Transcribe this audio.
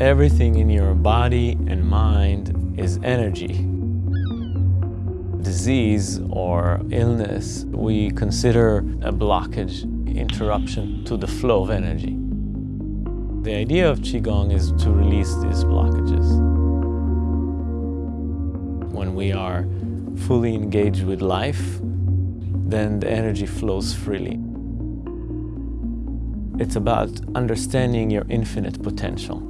Everything in your body and mind is energy. Disease or illness, we consider a blockage, interruption to the flow of energy. The idea of Qigong is to release these blockages. When we are fully engaged with life, then the energy flows freely. It's about understanding your infinite potential.